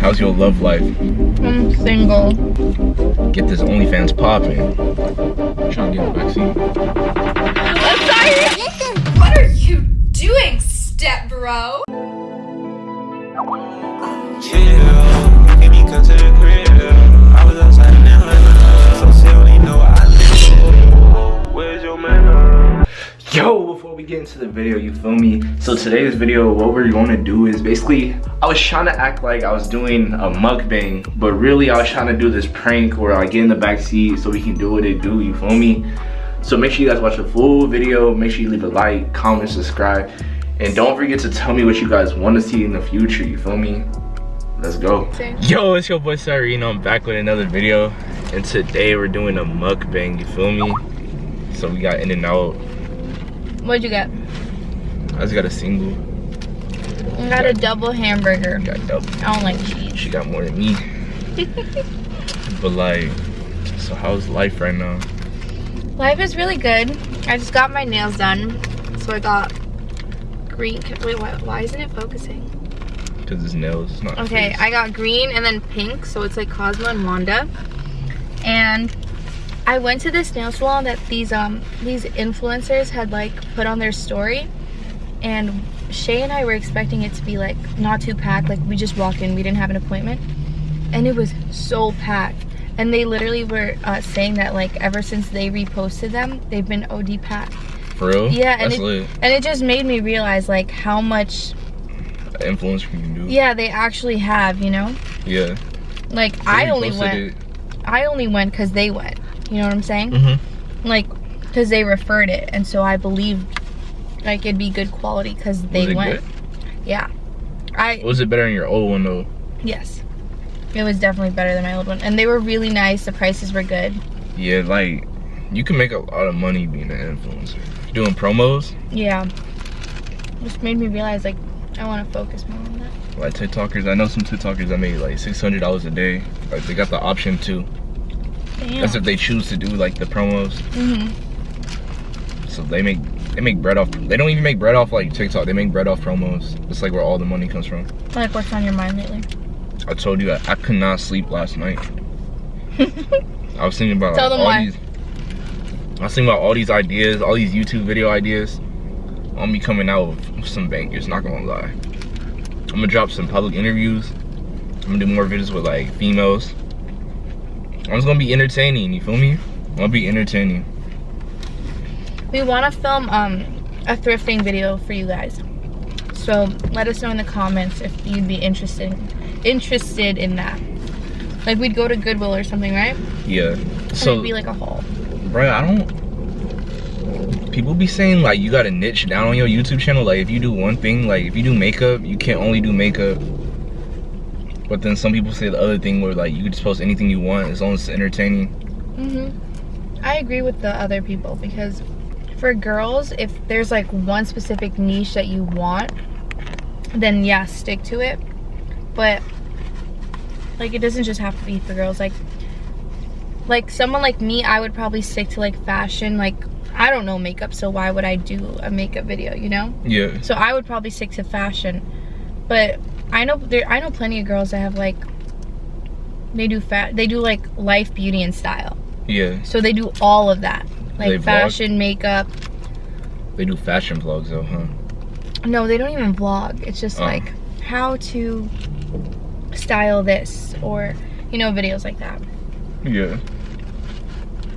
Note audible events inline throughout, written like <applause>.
How's your love life? I'm single. Get this OnlyFans popping. Trying to get a vaccine. I'm sorry. What are you doing, step bro? Yeah, Yo, before we get into the video, you feel me? So today's video, what we're gonna do is basically, I was trying to act like I was doing a mukbang, but really I was trying to do this prank where I get in the back seat so we can do what it do, you feel me? So make sure you guys watch the full video, make sure you leave a like, comment, subscribe, and don't forget to tell me what you guys want to see in the future, you feel me? Let's go. Yo, it's your boy Sarino. I'm back with another video. And today we're doing a mukbang, you feel me? So we got In-N-Out. What'd you get? I just got a single. I got a double hamburger. Got double. I don't like cheese. She got more than me. <laughs> but like, so how's life right now? Life is really good. I just got my nails done. So I got green. Wait, why, why isn't it focusing? Cause it's nails, it's not Okay. I got green and then pink. So it's like Cosmo and Wanda. And I went to this nail salon that these um these influencers had like put on their story. And Shay and I were expecting it to be like not too packed. Like we just walked in, we didn't have an appointment. And it was so packed. And they literally were uh, saying that like ever since they reposted them, they've been OD packed. For real? Yeah, and it, and it just made me realize like how much Influence can you can do. yeah they actually have, you know? Yeah. Like They I only went it. I only went because they went. You know what I'm saying? Mm-hmm. Like, because they referred it, and so I believed like it'd be good quality because they went. good? Yeah. I Was it better than your old one though? yes, it was definitely better than my old one, and they were really nice. The prices were good. Yeah, like you can make a lot of money being an influencer. Doing promos, Yeah. Just made me realize like I want to focus more on that. like TikTokers. I know some TikTokers that make like six hundred dollars a day. Like they got the option to. Damn. That's if they choose to do like the promos. Mhm. So they make they make bread off. They don't even make bread off like TikTok. They make bread off promos. It's like where all the money comes from. Like, what's on your mind lately? I told you I, I could not sleep last night. <laughs> I was thinking about Tell like, all why. these. I was thinking about all these ideas, all these YouTube video ideas. I'm gonna be coming out with some bangers. Not gonna lie. I'm gonna drop some public interviews. I'm gonna do more videos with like females. I'm just gonna be entertaining. You feel me? I'm gonna be entertaining. We want to film um a thrifting video for you guys. So let us know in the comments if you'd be interested interested in that. Like we'd go to Goodwill or something, right? Yeah. And So, it'd be like a haul. bro, I don't. People be saying like you gotta niche down on your YouTube channel. Like if you do one thing, like if you do makeup, you can't only do makeup. But then some people say the other thing where like you can just post anything you want as long as it's entertaining. Mhm. I agree with the other people because for girls, if there's like one specific niche that you want, then yeah, stick to it. But like it doesn't just have to be for girls. Like like someone like me, I would probably stick to like fashion. Like I don't know makeup, so why would I do a makeup video, you know? Yeah. So I would probably stick to fashion. But I know there I know plenty of girls that have like they do fat they do like life beauty and style. Yeah. So they do all of that. They Like vlog? fashion, makeup. They do fashion vlogs though, huh? No, they don't even vlog. It's just Oh. like how to style this or you know videos like that. Yeah.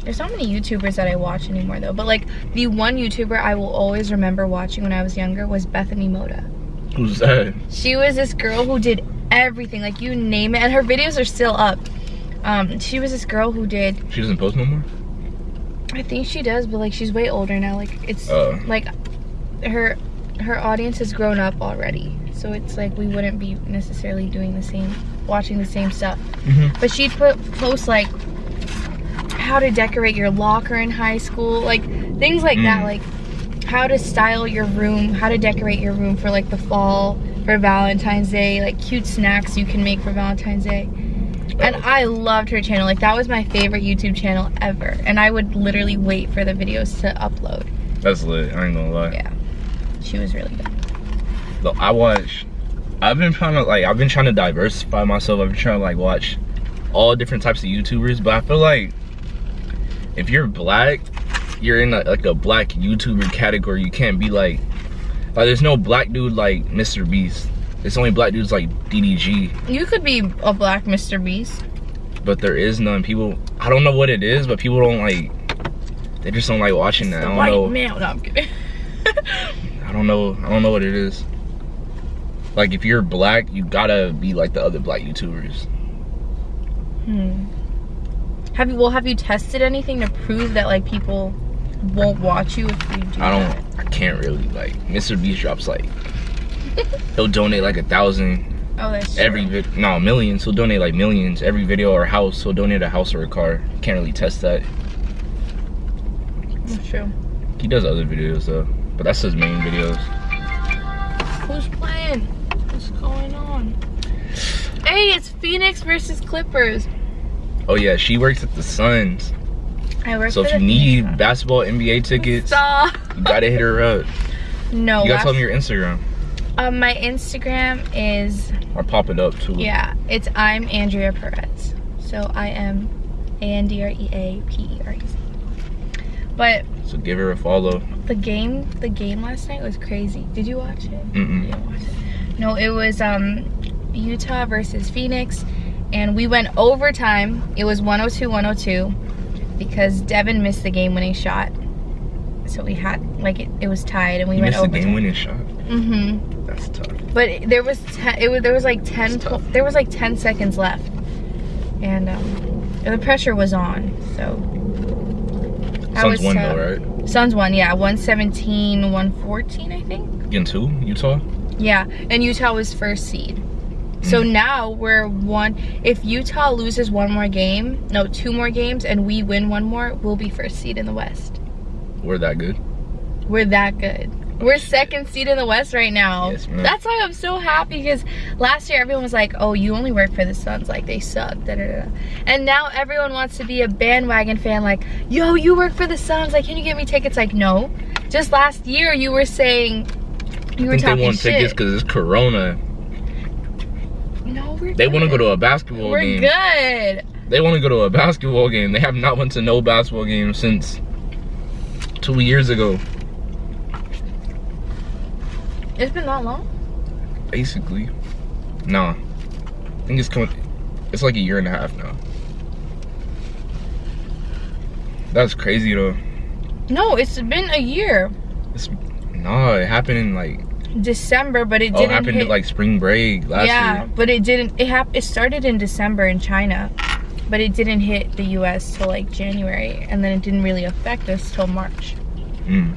There's not many YouTubers that I watch anymore though. But like the one YouTuber I will always remember watching when I was younger was Bethany Mota. Who's that? She was this girl who did everything, like you name it, and her videos are still up. Um, she was this girl who did She doesn't post no more? I think she does, but like she's way older now. Like it's Oh. like her her audience has grown up already. So it's like we wouldn't be necessarily doing the same watching the same stuff. Mhm. But she'd put post like how to decorate your locker in high school, like things like that, Mm. like how to style your room, how to decorate your room for like the fall, for Valentine's Day, like cute snacks you can make for Valentine's Day. And. I loved her channel. Like that was my favorite YouTube channel ever. And I would literally wait for the videos to upload. That's lit. I ain't gonna lie. Yeah. She was really good. Though I watch I've been trying to like I've been trying to diversify myself. I've been trying to like watch all different types of YouTubers, but I feel like if you're black, you're in a, like a black YouTuber category. You can't be like like there's no black dude like Mr. Beast. It's only black dudes like DDG, You could be a black Mr. Beast. but there is none. People I don't know what it is, but people don't like they just don't like watching that. I don't White know. male. No, I'm kidding. <laughs> I don't know. I don't know what it is. Like if you're black, you gotta be like the other black YouTubers. Hmm. Have you well have you tested anything to prove that like people won't watch you if you do I don't. I can't really like. Mr. Beast drops like. he'll donate like a thousand <laughs> Oh that's every. No, millions. He'll donate like millions every video or house. He'll donate a house or a car. Can't really test that. That's true. He does other videos though, but that's his main videos. Who's playing? What's going on? Hey, it's Phoenix versus Clippers. Oh yeah, she works at the Suns. I work So if you need basketball NBA tickets, Stop. you gotta hit her up. No. You gotta tell me your Instagram. um, my Instagram is I'll pop it up too. yeah, it's I'm Andrea Perez. So I am A N D R E A P E R E Z. But So give her a follow. the game, the game last night was crazy. Did you watch it? Mm-mm. You watch it. No, it was um Utah versus Phoenix, and we went overtime. It was 102-102 because Devin missed the game-winning shot. So we had like it, it was tied, and we You went missed the game-winning shot. Mm-hmm. That's tough. But there was ten, it was there was like ten there was like ten seconds left, and um, the pressure was on. So Suns was, won though, right? Suns won, yeah, 117, 114, I think. Against who? Utah? Yeah, and Utah was first seed. So now we're one. If Utah loses one more game, no, two more games, and we win one more, we'll be first seed in the West. We're that good. We're that good. Oh, we're second seed in the West right now. Yes. That's why I'm so happy because last year everyone was like, "Oh, you only work for the Suns, like they suck." Da, da, da. And now everyone wants to be a bandwagon fan, like, "Yo, you work for the Suns, like, can you get me tickets?" Like, no. Just last year you were saying you were I think talking they want shit. tickets because it's Corona. No, we're They want to go to a basketball We're game. good. They want to go to a basketball game. They have not went to no basketball game since two years ago, It's been that long. basically. Nah, I think it's coming. It's like a year and a half now. That's crazy though. No, it's been a year. It's, nah, it happened in like December, but it oh, didn't happened hit. at like spring break last yeah, year. Yeah, but it didn't. It hap- It started in December in China, but it didn't hit the U.S. till like January, and then it didn't really affect us till March. Mm.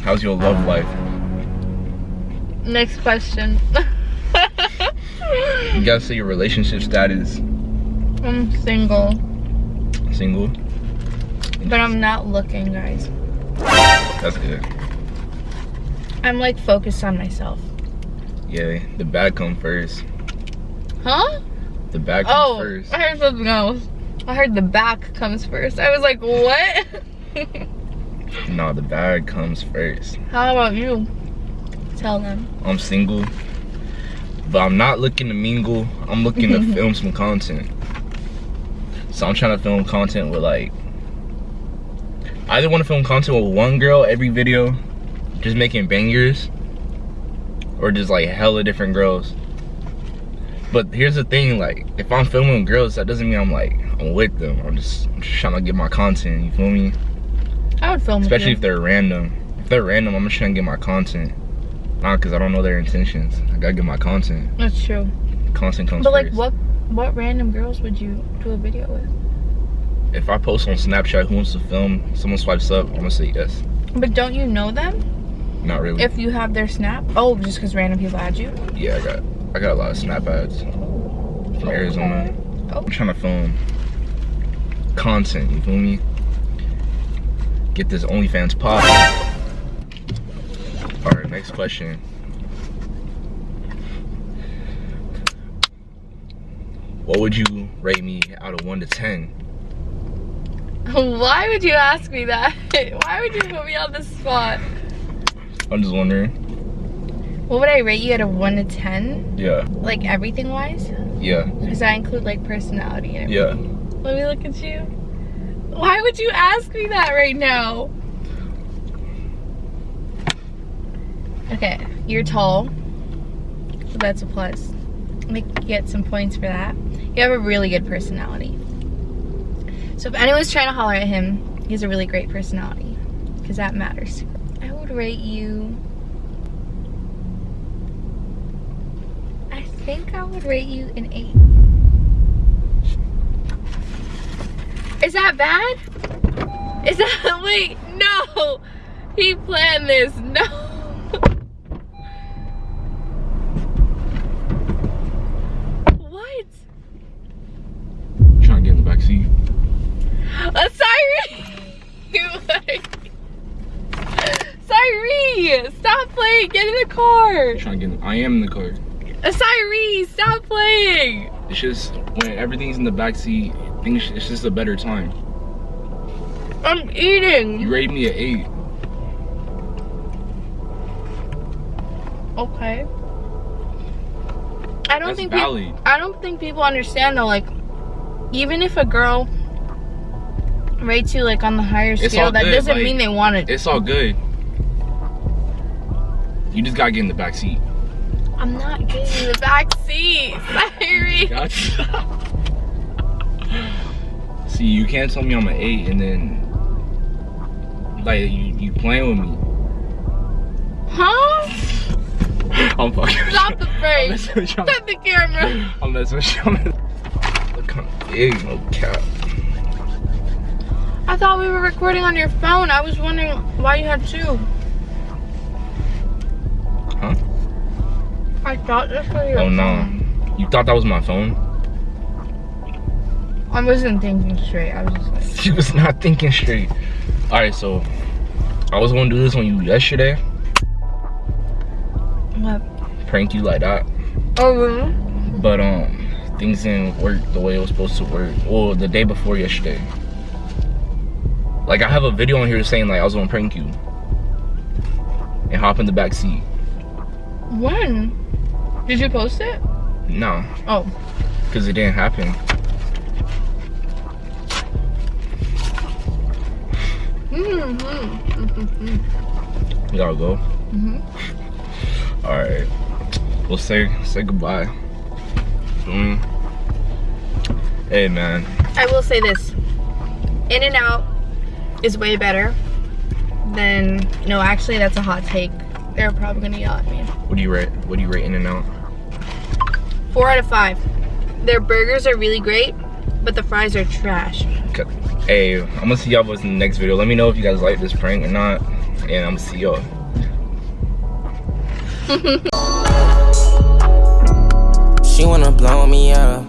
How's your love life? Next question. <laughs> You gotta say your relationship status. I'm single, Single. but I'm not looking, guys. That's good. I'm like focused on myself. Yeah, the bag come first. Huh? The back comes Oh, first. I heard something else. I heard the back comes first. I was like, what? <laughs> No, the bag comes first. How about you? Tell them. I'm single, but I'm not looking to mingle. I'm looking to <laughs> film some content. So I'm trying to film content with like, I either want to film content with one girl every video, just making bangers, or just like hella different girls. But here's the thing, like, if I'm filming girls, that doesn't mean I'm like, I'm with them. I'm just, I'm just trying to get my content, you feel me? I would film Especially if they're random. If they're random, I'm just trying to get my content. Not because I don't know their intentions. I gotta get my content. That's true. Content comes But like, first. what what random girls would you do a video with? If I post on Snapchat who wants to film, someone swipes up, I'm gonna say yes. But don't you know them? Not really. If you have their snap? Oh, just because random people add you? yeah, I got I got a lot of Snap ads from Arizona. Oh. I'm trying to film content, you feel me? Get this OnlyFans pop. Alright, next question. What would you rate me out of 1 to 10? <laughs> Why would you ask me that? <laughs> Why would you put me on the spot? I'm just wondering. What would I rate you out of one to ten? Yeah. Like everything wise? Yeah. Because I include like personality and Yeah. Let me look at you. Why would you ask me that right now? Okay, you're tall. So that's a plus. Make get some points for that. You have a really good personality. So if anyone's trying to holler at him, he has a really great personality. Because that matters. I would rate you. I think I would rate you an eight. Is that bad? Is that <laughs> wait, no! He planned this, no! <laughs> what? Trying to get in the back seat. A siren! <laughs> Cyree! Stop playing! Get in the car! Trying to get in, I am in the car. Uh, a Cyree! Stop playing! It's just when everything's in the back seat, things it's just a better time. I'm eating! You rated me an eight. Okay. I don't That's think peop- valid. I don't think people understand though. Like, even if a girl rates you like on the higher It's scale, that good, doesn't like- mean they want it. It's all good. You just gotta get in the back seat. I'm not getting in the back seat. <laughs> Sorry. Gotcha. See, you can't tell me I'm an eight and then like you, you playing with me. Huh? <laughs> I'm fucking. Stop the <laughs> I'm frame. messing with you. Stop the camera. I'm messing with you. Look of big, no cap. I thought we were recording on your phone. I was wondering why you had two. I thought this was your Oh no. phone. You thought that was my phone? I wasn't thinking straight. I was just like, <laughs> She was not thinking straight. Alright, so I was gonna do this on you yesterday. what? Prank you like that. Oh, really? But um things didn't work the way it was supposed to work. Well, the day before yesterday. Like I have a video on here saying like I was gonna prank you. And hop in the back seat. When? Did you post it? No, Oh. because it didn't happen. Mm-hmm. We gotta go. Mhm. Alright. We'll say say goodbye. Mm. Hey man. I will say this. In-N-Out is way better than no, actually that's a hot take. They're probably gonna yell at me. What do you rate? What do you rate In-N-Out? Four out of five. Their burgers are really great, but the fries are trash. Okay. Hey, I'm gonna see y'all boys in the next video. Let me know if you guys like this prank or not. And I'm gonna see y'all. <laughs> <laughs> She wanna blow me up.